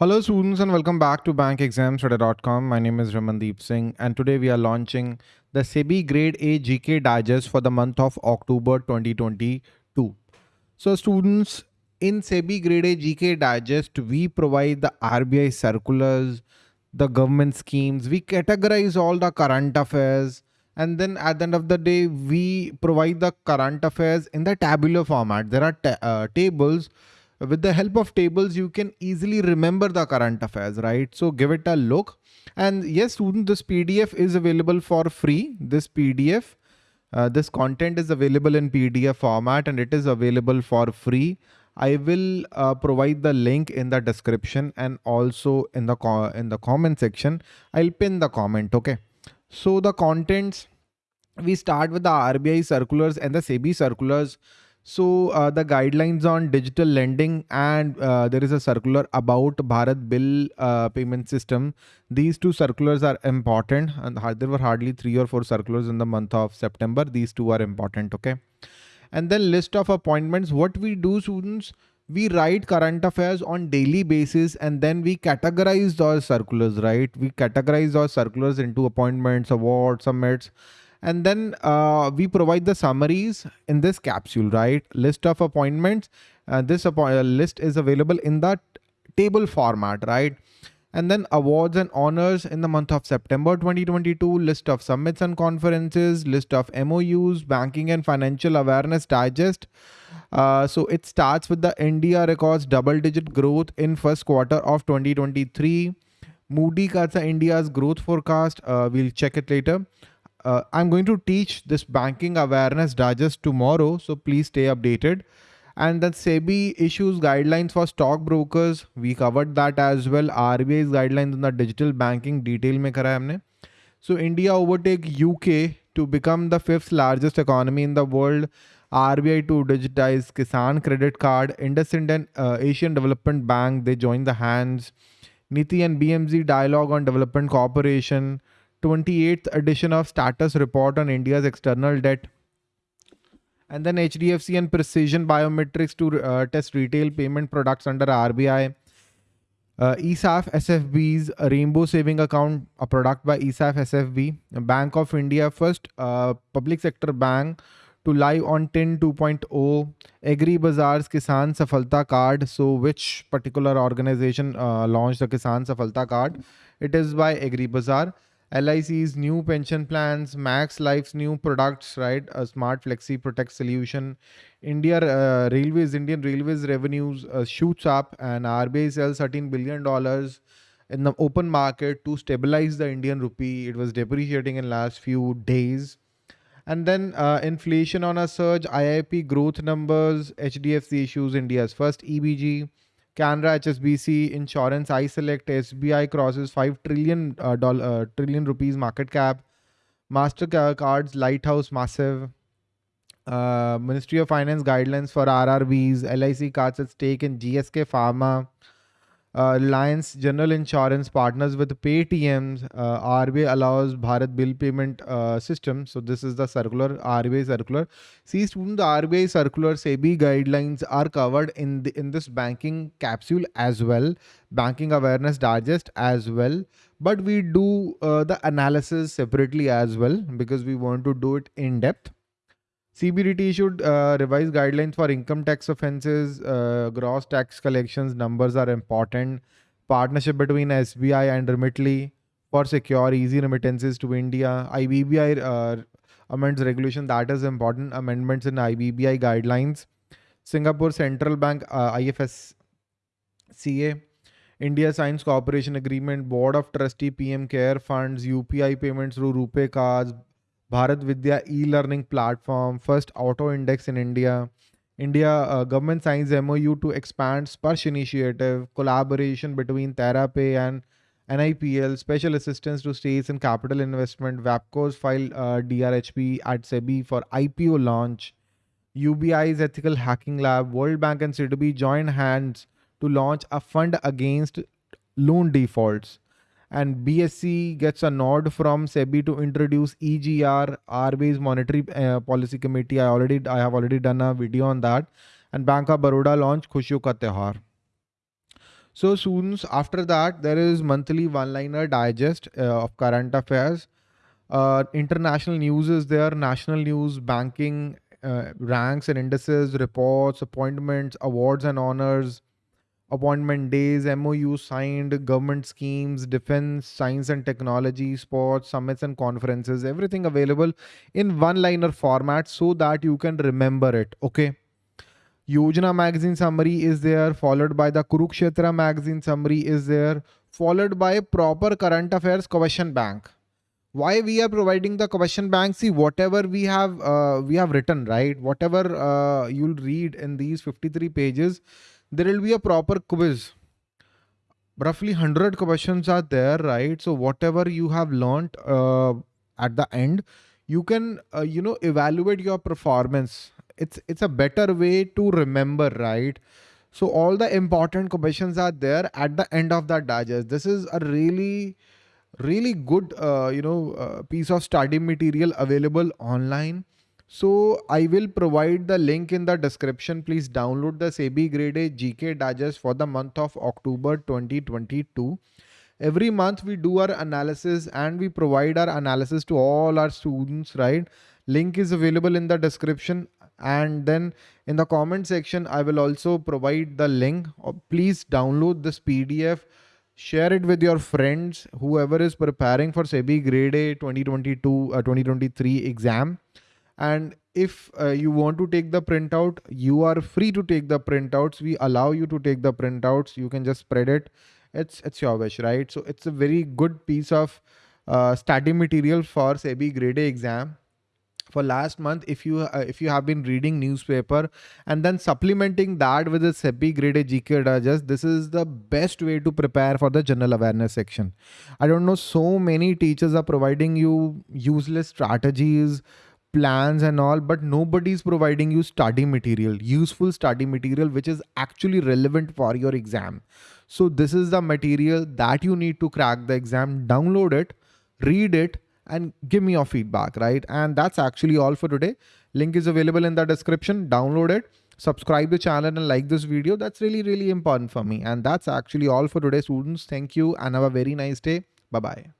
Hello students and welcome back to bankexamstudy.com. My name is Ramandeep Singh and today we are launching the SEBI Grade A GK Digest for the month of October 2022. So students, in SEBI Grade A GK Digest, we provide the RBI circulars, the government schemes, we categorize all the current affairs and then at the end of the day, we provide the current affairs in the tabular format. There are uh, tables with the help of tables you can easily remember the current affairs right? So give it a look. And yes student this pdf is available for free. This pdf uh, this content is available in pdf format and it is available for free. I will uh, provide the link in the description and also in the in the comment section. I'll pin the comment okay? So the contents we start with the rbi circulars and the sebi circulars so uh, the guidelines on digital lending and uh, there is a circular about Bharat Bill uh, payment system. These two circulars are important and there were hardly three or four circulars in the month of September. These two are important. Okay. And then list of appointments. What we do students, we write current affairs on daily basis and then we categorize those circulars, right? We categorize those circulars into appointments, awards, summits and then uh, we provide the summaries in this capsule, right? List of appointments. Uh, this uh, list is available in the table format, right? And then awards and honors in the month of September 2022, list of summits and conferences, list of MOUs, banking and financial awareness digest. Uh, so it starts with the India records double digit growth in first quarter of 2023. Moody cuts India's growth forecast. Uh, we'll check it later uh, I'm going to teach this banking awareness digest tomorrow. So please stay updated. And then SEBI issues guidelines for stockbrokers. We covered that as well. RBI's guidelines on the digital banking detail mein kara humne. So India overtake UK to become the fifth largest economy in the world. RBI to digitize Kisan credit card. IndusInd and uh, Asian Development Bank, they join the hands. NITI and BMZ dialogue on development cooperation. 28th edition of status report on India's external debt. And then HDFC and Precision Biometrics to uh, test retail payment products under RBI. Uh, ESAF SFB's Rainbow Saving Account, a product by ESAF SFB, Bank of India, first uh, public sector bank to live on TIN 2.0, Agri Bazaar's Kisan Safalta card. So which particular organization uh, launched the Kisan Safalta card? It is by Agri Bazaar. LIC's new pension plans, Max Life's new products, right? A smart flexi protect solution. India uh, Railways, Indian Railways revenues uh, shoots up and RBI sells $13 billion in the open market to stabilize the Indian rupee. It was depreciating in last few days. And then uh, inflation on a surge, IIP growth numbers, HDFC issues India's first EBG. Canara, HSBC, Insurance, I Select, SBI crosses 5 trillion, uh, dollar, uh, trillion rupees market cap. MasterCard's Lighthouse massive. Uh, Ministry of Finance guidelines for RRBs. LIC cards at stake in GSK Pharma uh, General Insurance partners with Paytm's. Uh, RBI allows Bharat bill payment uh, system. So this is the circular RBI circular. See student, the RBI circular SEBI guidelines are covered in the, in this banking capsule as well, banking awareness digest as well. But we do uh, the analysis separately as well because we want to do it in depth. CBDT should uh, revise guidelines for income tax offenses. Uh, gross tax collections numbers are important. Partnership between SBI and Remitly for secure easy remittances to India. IBBI uh, amends regulation that is important. Amendments in IBBI guidelines. Singapore Central Bank uh, IFSCA. India Science cooperation agreement. Board of Trustee PM Care Funds. UPI payments through RuPay cards. Bharat Vidya e-learning platform, first auto index in India. India uh, government signs MOU to expand Sparsh initiative, collaboration between TerraPay and NIPL, special assistance to states and capital investment. WAPCOS file uh, DRHP at SEBI for IPO launch. UBI's ethical hacking lab, World Bank and Citibank join hands to launch a fund against loan defaults and BSE gets a nod from SEBI to introduce EGR, RBI's Monetary uh, Policy Committee. I already, I have already done a video on that. And Bank of Baroda launch Khushiyon Ka Tihar. So students, after that, there is monthly one-liner digest uh, of current affairs. Uh, international news is there, national news, banking, uh, ranks and indices, reports, appointments, awards and honors, appointment days, MOU signed, government schemes, defense, science and technology, sports, summits and conferences, everything available in one liner format so that you can remember it. Okay. Yojana magazine summary is there, followed by the Kurukshetra magazine summary is there, followed by proper current affairs question bank. Why we are providing the question bank? See, whatever we have uh, we have written, right? Whatever uh, you'll read in these 53 pages, there will be a proper quiz. Roughly 100 questions are there, right? So whatever you have learned uh, at the end, you can uh, you know evaluate your performance it's it's a better way to remember right so all the important questions are there at the end of that digest this is a really really good uh, you know uh, piece of study material available online so i will provide the link in the description. Please download the sebi grade a gk digest for the month of october 2022 every month we do our analysis and we provide our analysis to all our students right? Link is available in the description. And then in the comment section i will also provide the link. Uh, please download this pdf share it with your friends whoever is preparing for sebi grade a 2022 uh, 2023 exam and if uh, you want to take the printout you are free to take the printouts. We allow you to take the printouts. You can just spread it. It's it's your wish right? So it's a very good piece of uh, study material for sebi grade a exam. For last month if you uh, if you have been reading newspaper and then supplementing that with a sebi grade a gk digest this is the best way to prepare for the general awareness section. I don't know so many teachers are providing you useless strategies plans and all but nobody is providing you study material useful study material which is actually relevant for your exam so this is the material that you need to crack the exam download it read it and give me your feedback, right? And that's actually all for today. Link is available in the description. Download it, subscribe the channel and like this video. That's really, really important for me. And that's actually all for today, students. Thank you and have a very nice day. Bye-bye.